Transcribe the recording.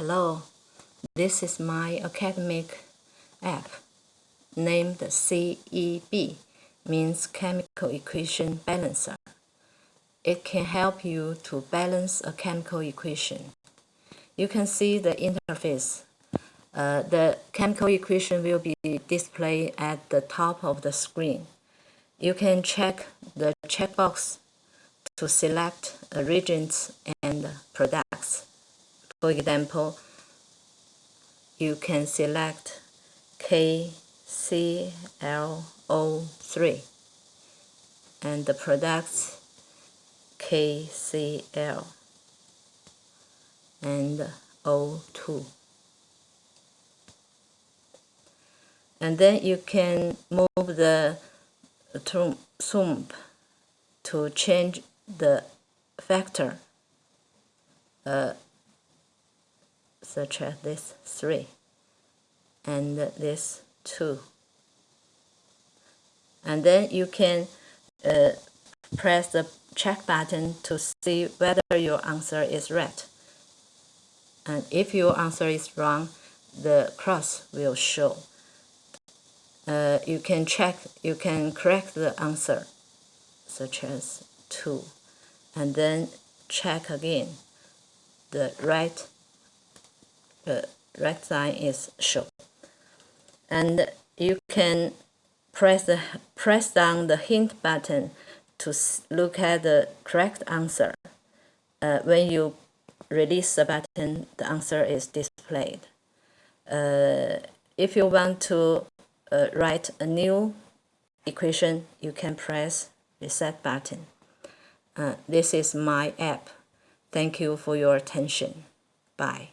Hello, this is my academic app named CEB, means Chemical Equation Balancer. It can help you to balance a chemical equation. You can see the interface. Uh, the chemical equation will be displayed at the top of the screen. You can check the checkbox to select reagents and products. For example, you can select KClO3 and the products KCl and O2. And then you can move the zoom to change the factor uh, such as this 3 and this 2 and then you can uh, press the check button to see whether your answer is right. And if your answer is wrong the cross will show. Uh, you can check you can correct the answer such as 2 and then check again the right the right sign is shown and you can press the press down the hint button to look at the correct answer uh, when you release the button the answer is displayed uh, if you want to uh, write a new equation you can press reset button uh, this is my app. Thank you for your attention. Bye.